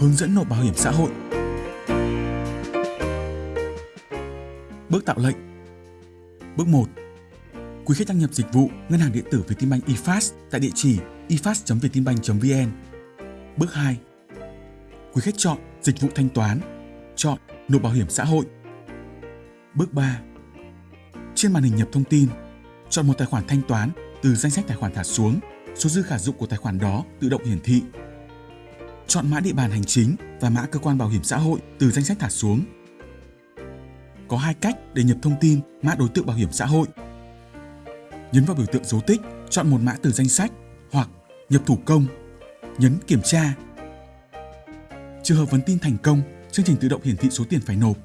Hướng dẫn nộp bảo hiểm xã hội. Bước tạo lệnh. Bước 1. Quý khách đăng nhập dịch vụ ngân hàng điện tử Vietinbank eFast tại địa chỉ efast.vietinbank.vn. Bước 2. Quý khách chọn dịch vụ thanh toán, chọn nộp bảo hiểm xã hội. Bước 3. Trên màn hình nhập thông tin, chọn một tài khoản thanh toán từ danh sách tài khoản thả xuống, số dư khả dụng của tài khoản đó tự động hiển thị. Chọn mã địa bàn hành chính và mã cơ quan bảo hiểm xã hội từ danh sách thả xuống. Có hai cách để nhập thông tin mã đối tượng bảo hiểm xã hội. Nhấn vào biểu tượng dấu tích, chọn một mã từ danh sách hoặc nhập thủ công, nhấn kiểm tra. Trường hợp vấn tin thành công, chương trình tự động hiển thị số tiền phải nộp.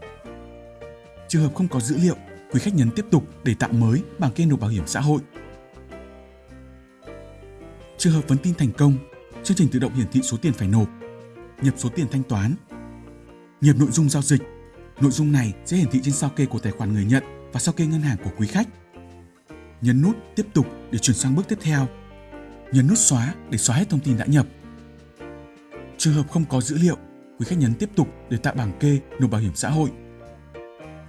Trường hợp không có dữ liệu, quý khách nhấn tiếp tục để tạo mới bảng kê nộp bảo hiểm xã hội. Trường hợp vấn tin thành công, chương trình tự động hiển thị số tiền phải nộp, nhập số tiền thanh toán, nhập nội dung giao dịch. Nội dung này sẽ hiển thị trên sao kê của tài khoản người nhận và sao kê ngân hàng của quý khách. Nhấn nút tiếp tục để chuyển sang bước tiếp theo. Nhấn nút xóa để xóa hết thông tin đã nhập. Trường hợp không có dữ liệu, quý khách nhấn tiếp tục để tạo bảng kê nộp bảo hiểm xã hội.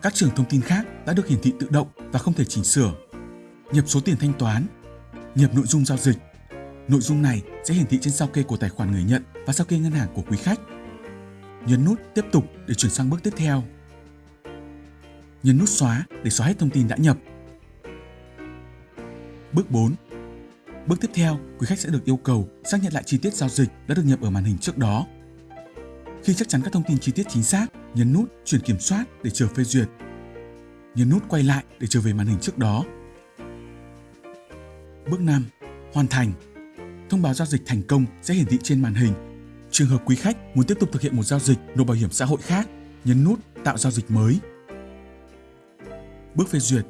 Các trường thông tin khác đã được hiển thị tự động và không thể chỉnh sửa. Nhập số tiền thanh toán, nhập nội dung giao dịch. Nội dung này sẽ hiển thị trên sao kê của tài khoản người nhận và sao kê ngân hàng của quý khách. Nhấn nút tiếp tục để chuyển sang bước tiếp theo. Nhấn nút xóa để xóa hết thông tin đã nhập. Bước 4. Bước tiếp theo, quý khách sẽ được yêu cầu xác nhận lại chi tiết giao dịch đã được nhập ở màn hình trước đó. Khi chắc chắn các thông tin chi tiết chính xác, nhấn nút chuyển kiểm soát để chờ phê duyệt. Nhấn nút quay lại để trở về màn hình trước đó. Bước 5. Hoàn thành. Thông báo giao dịch thành công sẽ hiển thị trên màn hình. Trường hợp quý khách muốn tiếp tục thực hiện một giao dịch nộp bảo hiểm xã hội khác, nhấn nút tạo giao dịch mới. Bước phê duyệt.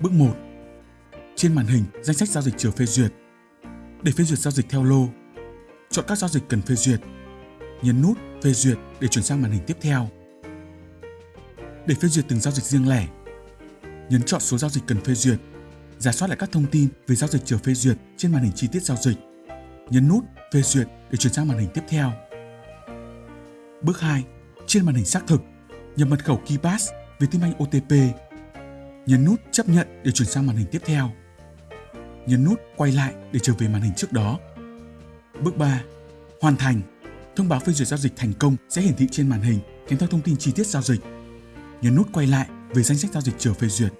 Bước 1. Trên màn hình, danh sách giao dịch chờ phê duyệt. Để phê duyệt giao dịch theo lô, chọn các giao dịch cần phê duyệt. Nhấn nút phê duyệt để chuyển sang màn hình tiếp theo. Để phê duyệt từng giao dịch riêng lẻ, nhấn chọn số giao dịch cần phê duyệt, giả soát lại các thông tin về giao dịch chờ phê duyệt trên màn hình chi tiết giao dịch. Nhấn nút phê duyệt để chuyển sang màn hình tiếp theo. Bước 2. Trên màn hình xác thực, nhập mật khẩu KeyPass Vietinbank OTP. Nhấn nút chấp nhận để chuyển sang màn hình tiếp theo. Nhấn nút quay lại để trở về màn hình trước đó. Bước 3. Hoàn thành. Thông báo phê duyệt giao dịch thành công sẽ hiển thị trên màn hình kèm theo thông tin chi tiết giao dịch. Nhấn nút quay lại về danh sách giao dịch chờ phê duyệt.